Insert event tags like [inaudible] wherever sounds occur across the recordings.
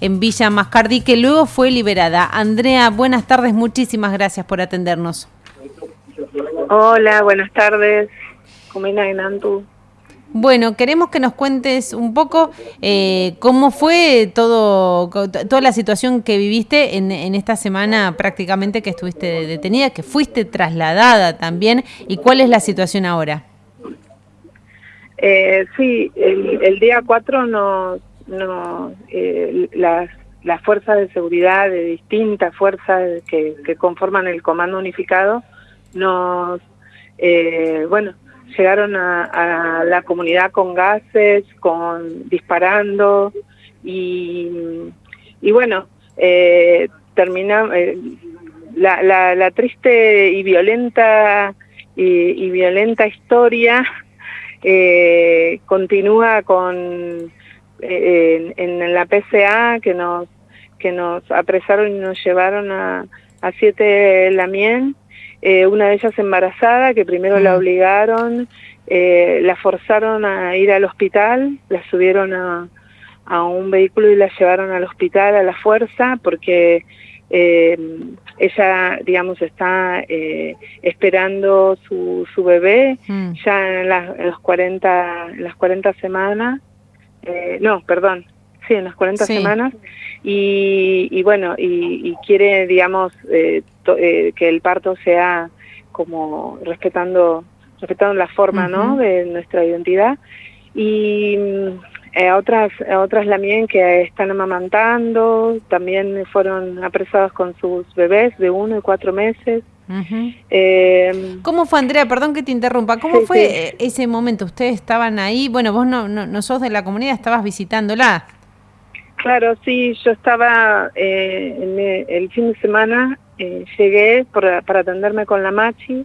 en Villa Mascardi, que luego fue liberada. Andrea, buenas tardes, muchísimas gracias por atendernos. Hola, buenas tardes. Bueno, queremos que nos cuentes un poco eh, cómo fue todo, toda la situación que viviste en, esta semana prácticamente que estuviste detenida, que fuiste trasladada también, y cuál es la situación ahora. Eh, sí, el, el día 4 nos no, eh, las, las fuerzas de seguridad de distintas fuerzas que, conforman el Comando Unificado nos, eh, bueno, llegaron a, la comunidad con gases, con disparando y, y bueno, eh, terminamos eh, la, la, la, triste y violenta y, y violenta historia eh, continúa con en, en, la PCA que nos que nos apresaron y nos llevaron a, a siete Lamien, eh, una de ellas embarazada, que primero la mm. obligaron, eh, la forzaron a ir al hospital, la subieron a, a un vehículo y la llevaron al hospital a la fuerza, porque eh, ella, digamos, está eh, esperando su, su bebé mm. ya en, la, en, los 40, en las 40 semanas eh, no, perdón, sí, en las 40 semanas, y, y bueno, y, y, quiere, digamos, eh, eh, que el parto sea como respetando respetando la forma, ¿no?, de nuestra identidad, y eh, otras, otras también que están amamantando, también fueron apresadas con sus bebés de uno y cuatro meses, eh, ¿Cómo fue, Andrea? Perdón que te interrumpa. ¿Cómo fue ese momento? ¿Ustedes estaban ahí? Bueno, vos no, no, sos de la comunidad, estabas visitándola. Claro, sí, yo estaba eh, el fin de semana, eh, llegué para atenderme con la Machi,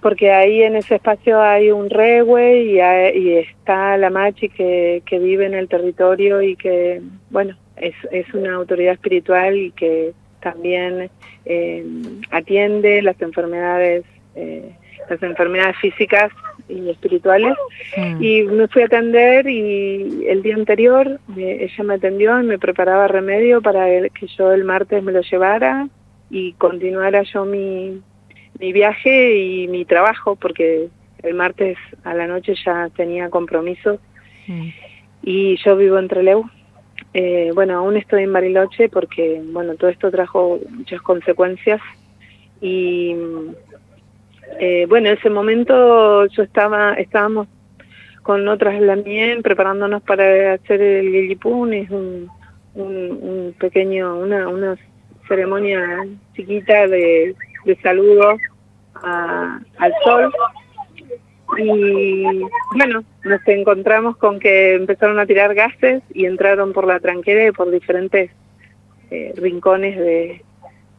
porque ahí en ese espacio hay un regue y, y está la Machi que, que vive en el territorio y que, bueno, es, es una autoridad espiritual y que también eh, atiende las enfermedades, eh, las enfermedades físicas y espirituales. Mm. Y me fui a atender y el día anterior ella me atendió y me preparaba remedio para que yo el martes me lo llevara y continuara yo mi, mi viaje y mi trabajo, porque el martes a la noche ya tenía compromisos. Mm. Y yo vivo en Trelew, eh, bueno, aún estoy en Bariloche porque, bueno, todo esto trajo muchas consecuencias y, eh, bueno, en ese momento yo estaba, estábamos con otras Lamien preparándonos para hacer el Gilipun, es un, un, pequeño, una, una ceremonia chiquita de, de saludo al sol y bueno, nos encontramos con que empezaron a tirar gases y entraron por la tranquera y por diferentes eh, rincones de,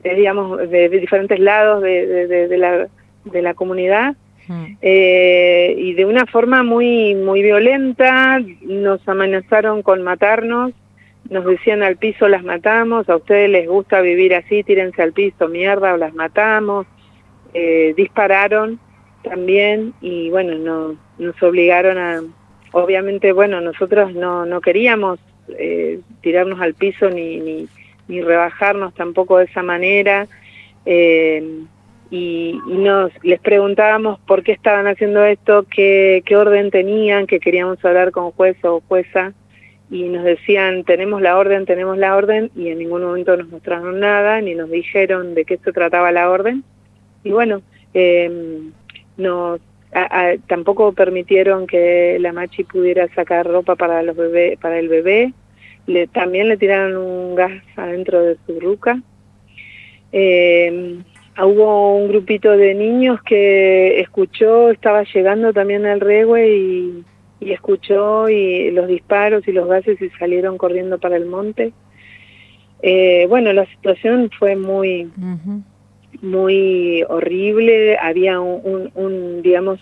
digamos, de, diferentes lados de, de, la, de la comunidad. Mm. Eh, y de una forma muy muy violenta nos amenazaron con matarnos nos decían al piso las matamos a ustedes les gusta vivir así tírense al piso mierda o las matamos eh, dispararon también y bueno, no, nos obligaron a, obviamente, bueno, nosotros no, no queríamos eh, tirarnos al piso ni, ni, ni, rebajarnos tampoco de esa manera eh, y, nos les preguntábamos por qué estaban haciendo esto, qué, qué orden tenían, que queríamos hablar con juez o jueza y nos decían tenemos la orden, tenemos la orden y en ningún momento nos mostraron nada ni nos dijeron de qué se trataba la orden. Y bueno, eh, nos tampoco permitieron que la machi pudiera sacar ropa para los bebé, para el bebé. Le, también le tiraron un gas adentro de su ruca. Eh, hubo un grupito de niños que escuchó, estaba llegando también al regue y, y, escuchó y los disparos y los gases y salieron corriendo para el monte. Eh, bueno, la situación fue muy muy horrible, había un, un, digamos,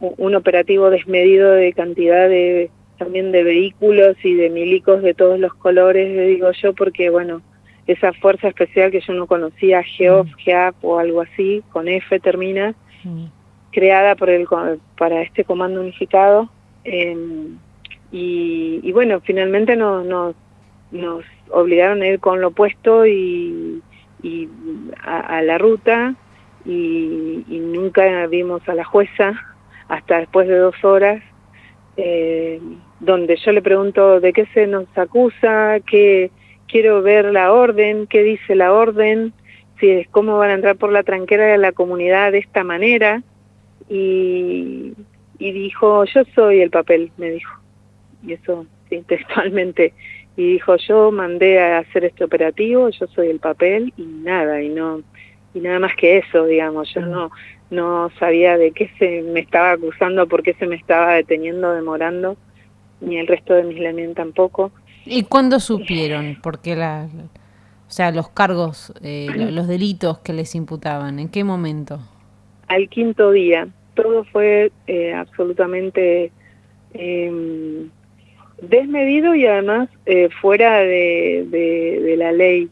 un operativo desmedido de cantidad de también de vehículos y de milicos de todos los colores, digo yo, porque bueno, esa fuerza especial que yo no conocía, GEOF, mm. GEAP o algo así, con F termina, mm. creada por el para este comando unificado, eh, y, y, bueno, finalmente nos, nos, nos obligaron a ir con lo puesto y, y a, la ruta y, nunca vimos a la jueza hasta después de dos horas, eh, donde yo le pregunto de qué se nos acusa, que quiero ver la orden, qué dice la orden, si es cómo van a entrar por la tranquera de la comunidad de esta manera y, y dijo yo soy el papel, me dijo. Y eso sí, [laughs] textualmente y dijo yo mandé a hacer este operativo, yo soy el papel y nada y no y nada más que eso, digamos, yo no no sabía de qué se me estaba acusando, por qué se me estaba deteniendo, demorando, ni el resto de mis elementos tampoco. ¿Y cuándo supieron? Porque la, o sea, los cargos, eh, los delitos que les imputaban, ¿en qué momento? Al quinto día. Todo fue eh, absolutamente eh, desmedido y además eh, fuera de, de, la ley,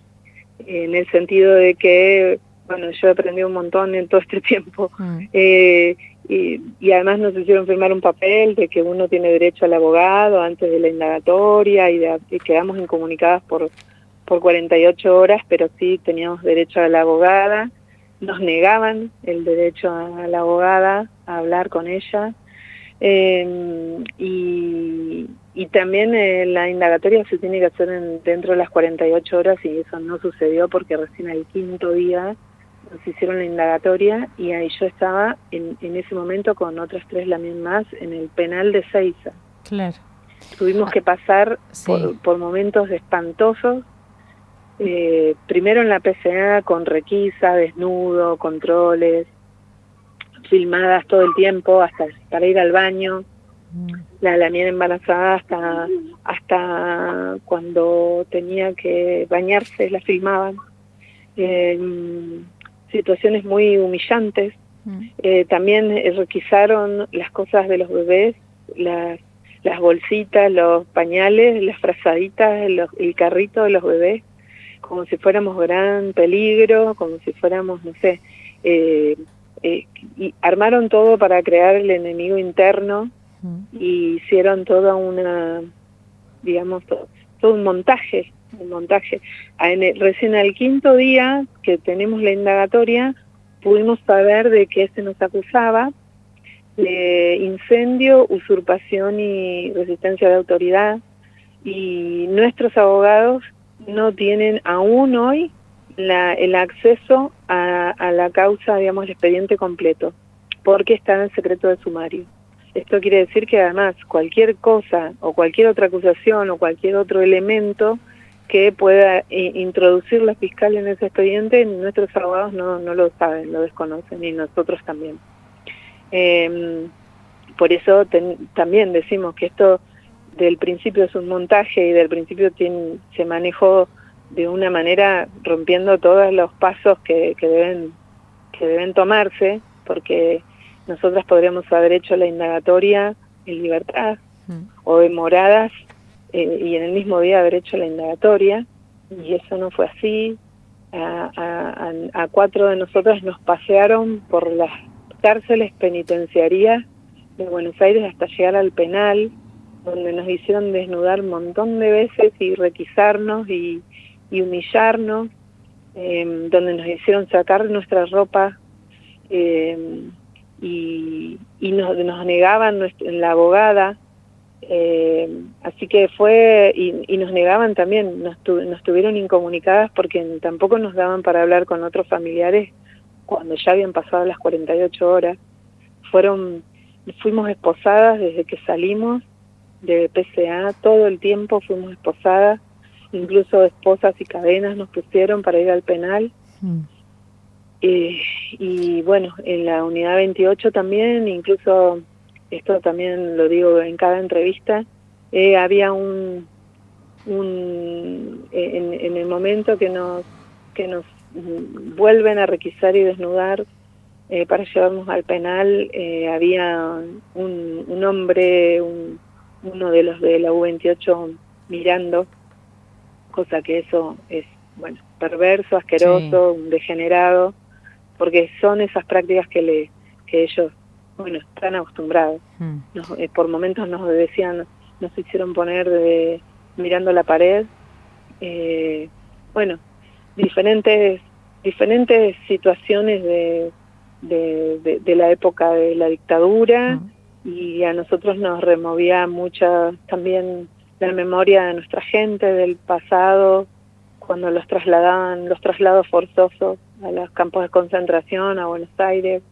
en el sentido de que, bueno, yo he aprendido un montón en todo este [laughs] tiempo. Mm. Eh, y, y, además nos hicieron firmar un papel de que uno tiene derecho al abogado antes de la indagatoria y, y quedamos incomunicadas por por 48 horas, pero sí teníamos derecho a la abogada, nos negaban el derecho a la abogada, a hablar con ella, eh, y, y, también eh, la indagatoria se tiene que hacer dentro de las 48 horas y eso no sucedió porque recién el quinto día nos hicieron la indagatoria y ahí yo estaba en, en ese momento con otras tres también más en el penal de Seiza. Claro. Tuvimos que pasar por, por momentos espantosos eh, primero en la PCA con requisa, desnudo, controles, filmadas todo el tiempo hasta para ir al baño. La, la mía embarazada hasta, hasta cuando tenía que bañarse la filmaban, eh, situaciones muy humillantes, mm. eh, también requisaron las cosas de los bebés, las, las bolsitas, los pañales, las frazaditas, el carrito de los bebés, como si fuéramos gran peligro, como si fuéramos, no sé, eh, eh, y armaron todo para crear el enemigo interno y hicieron toda una, digamos, todo, un montaje, un montaje. En recién al quinto día que tenemos la indagatoria, pudimos saber de qué se nos acusaba, de incendio, usurpación y resistencia de autoridad, y nuestros abogados no tienen aún hoy la, el acceso a, a, la causa, digamos, el expediente completo, porque está en secreto de sumario. Esto quiere decir que además cualquier cosa o cualquier otra acusación o cualquier otro elemento que pueda introducir la fiscal en ese expediente, nuestros abogados no, no lo saben, lo desconocen y nosotros también. Eh, por eso también decimos que esto del principio es un montaje y del principio tiene, se manejó de una manera rompiendo todos los pasos que, que deben que deben tomarse porque nosotras podríamos haber hecho la indagatoria en libertad mm. o demoradas eh, y en el mismo día haber hecho la indagatoria y eso no fue así a, a, a cuatro de nosotras nos pasearon por las cárceles penitenciarias de Buenos Aires hasta llegar al penal donde nos hicieron desnudar un montón de veces y requisarnos y, humillarnos, em, donde nos hicieron sacar nuestra ropa em, y, nos, negaban la abogada. Em, así que fue, y, nos negaban también, nos, nos tuvieron incomunicadas porque tampoco nos daban para hablar con otros familiares cuando ya habían pasado las 48 horas. Fueron, fuimos esposadas desde que salimos de PCA, todo el tiempo fuimos esposadas, incluso esposas y cadenas nos pusieron para ir al penal. Mm. Eh, y bueno, en la unidad 28 también, incluso esto también lo digo en cada entrevista, eh, había un, un en, en, el momento que nos, que nos vuelven a requisar y desnudar eh, para llevarnos al penal, había un, un hombre, un, uno de los de la U28 mirando, cosa que eso es, bueno, perverso, asqueroso, un degenerado, porque son esas prácticas que le que ellos, bueno, están acostumbrados. Hmm. Eh, por momentos nos decían, nos hicieron poner de, mirando la pared eh, bueno, diferentes, diferentes situaciones de, de, la época de la dictadura y a nosotros nos removía mucha también la memoria de nuestra gente del pasado cuando los trasladaban, los traslados forzosos a los campos de concentración, a Buenos Aires,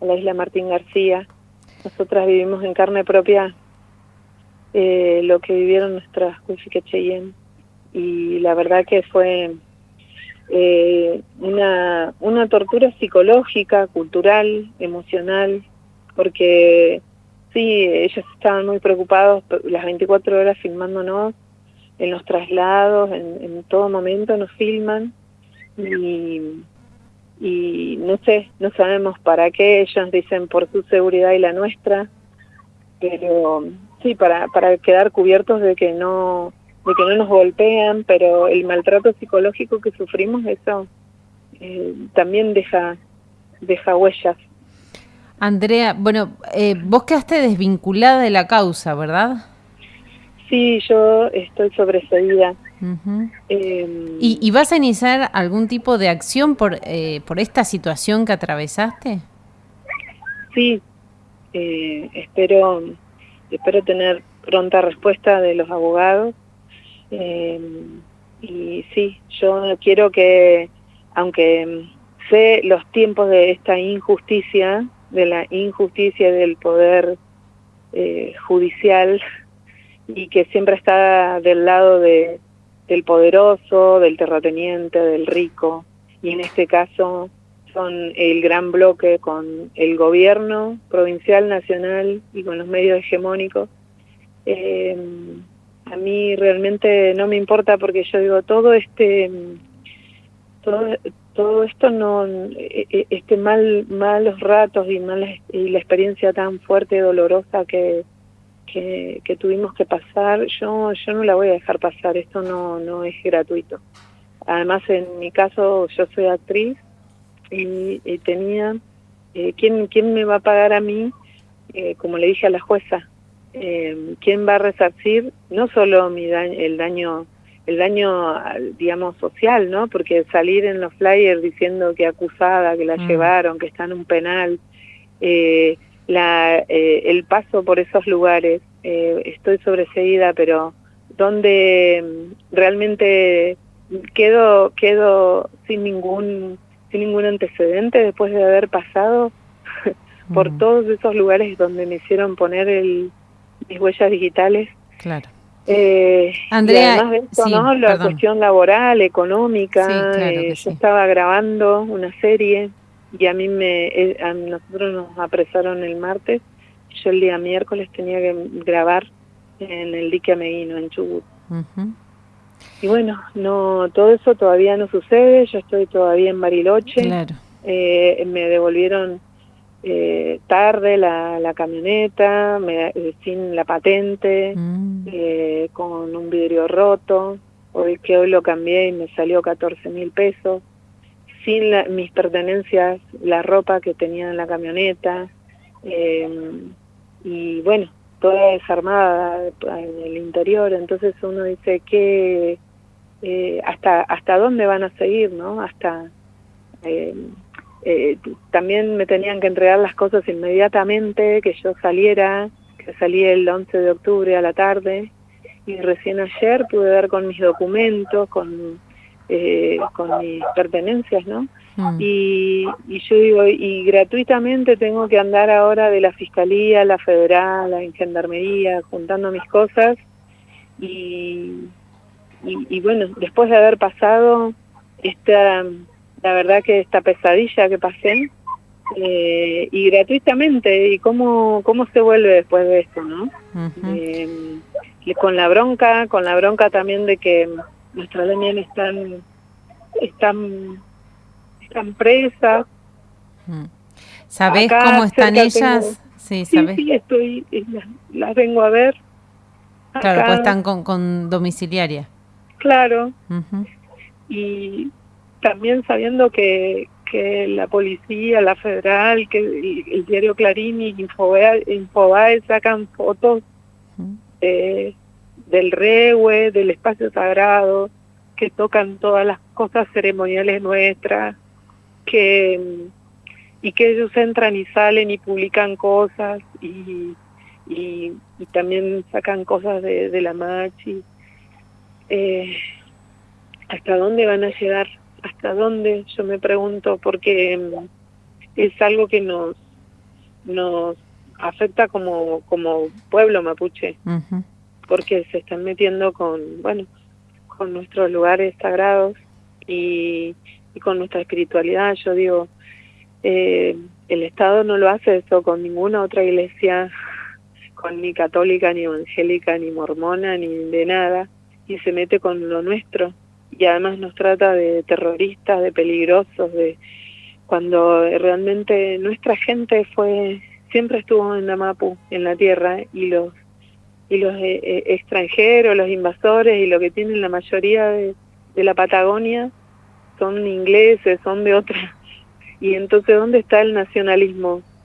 a la isla Martín García. Nosotras vivimos en carne propia eh, lo que vivieron nuestras Cuifique y la verdad que fue eh, una, una tortura psicológica, cultural, emocional, porque sí, ellos estaban muy preocupados las 24 horas filmándonos en los traslados, en, en todo momento nos filman y, y no sé, no sabemos para qué, ellos dicen por su seguridad y la nuestra, pero sí, para, para quedar cubiertos de que no de que no nos golpean, pero el maltrato psicológico que sufrimos, eso eh, también deja, deja huellas. Andrea, bueno, eh, vos quedaste desvinculada de la causa, ¿verdad? Sí, yo estoy sobreseída. Em, ¿Y, vas a iniciar algún tipo de acción por, eh, por esta situación que atravesaste? Sí, espero espero tener pronta respuesta de los abogados. Eh, y sí, yo quiero que, aunque sé los tiempos de esta injusticia, de la injusticia del poder eh, judicial y que siempre está del lado de, del poderoso, del terrateniente, del rico, y en este caso son el gran bloque con el gobierno provincial, nacional y con los medios hegemónicos. Eh, a mí realmente no me importa porque yo digo todo este todo, todo esto no e, e, este mal malos ratos y malas y la experiencia tan fuerte y dolorosa que, que, que tuvimos que pasar yo yo no la voy a dejar pasar esto no no es gratuito además en mi caso yo soy actriz y, tenía, eh, ¿quién, ¿quién me va a pagar a mí? Eh, como le dije a la jueza, eh, ¿quién va a resarcir no solo mi daño, el daño el daño, digamos, social, ¿no? Porque salir en los flyers diciendo que acusada, que la mm. llevaron, que está en un penal, eh, la, eh, el paso por esos lugares, eh, estoy sobreseída, pero donde mm, realmente quedo, quedo sin ningún sin ningún antecedente después de haber pasado [laughs] por mm. todos esos lugares donde me hicieron poner el, mis huellas digitales. Claro. Eh, Andrea, además de esto, ¿no? La cuestión laboral, económica. Eh, yo estaba grabando una serie y a mí me, eh, a nosotros nos apresaron el martes. Yo el día miércoles tenía que grabar en el dique Ameguino, en Chubut. Y bueno, no todo eso todavía no sucede, yo estoy todavía en Bariloche. Eh, me devolvieron eh, tarde la, la camioneta, me, eh, sin la patente, mm. eh, con un vidrio roto, hoy que hoy lo cambié y me salió 14 mil pesos, sin mis pertenencias, la ropa que tenía en la camioneta, y bueno, toda desarmada en el interior, entonces uno dice que eh, hasta hasta dónde van a seguir, ¿no? Hasta eh, eh, también me tenían que entregar las cosas inmediatamente, que yo saliera, que salí el 11 de octubre a la tarde y recién ayer pude ver con mis documentos, con con mis pertenencias, ¿no? Mm. Y, y, yo digo, y gratuitamente tengo que andar ahora de la Fiscalía, la Federal, la Gendarmería, juntando mis cosas. Y, y, bueno, después de haber pasado esta, la verdad que esta pesadilla que pasé, eh, y gratuitamente, y cómo, cómo se vuelve después de esto, ¿no? Eh, con la bronca, con la bronca también de que nuestras leñas están, están están presas. Mm. ¿Sabés cómo están ellas? sí, ¿sabés? sí, estoy, las, vengo a ver. Claro, pues están con, con domiciliaria. Claro. Y también sabiendo que, que la policía, la federal, que el, diario Clarín y Infobae, sacan fotos del regue, del espacio sagrado, que tocan todas las cosas ceremoniales nuestras, que y que ellos entran y salen y publican cosas y, y, también sacan cosas de, de la machi. Eh, ¿Hasta dónde van a llegar? ¿Hasta dónde? Yo me pregunto, porque mm, es algo que nos, nos afecta como, como pueblo mapuche, porque se están metiendo con, bueno, con nuestros lugares sagrados y, con nuestra espiritualidad. Yo digo, eh, el Estado no lo hace eso con ninguna otra iglesia, [laughs] con ni católica, ni evangélica, ni mormona, ni de nada, y se mete con lo nuestro. Y además nos trata de terroristas, de peligrosos, de cuando realmente nuestra gente fue siempre estuvo en la Mapu, en la tierra, y los y los eh, eh, extranjeros, los invasores y lo que tienen la mayoría de, de la Patagonia son ingleses, son de otra. [laughs] Y entonces, ¿dónde está el nacionalismo?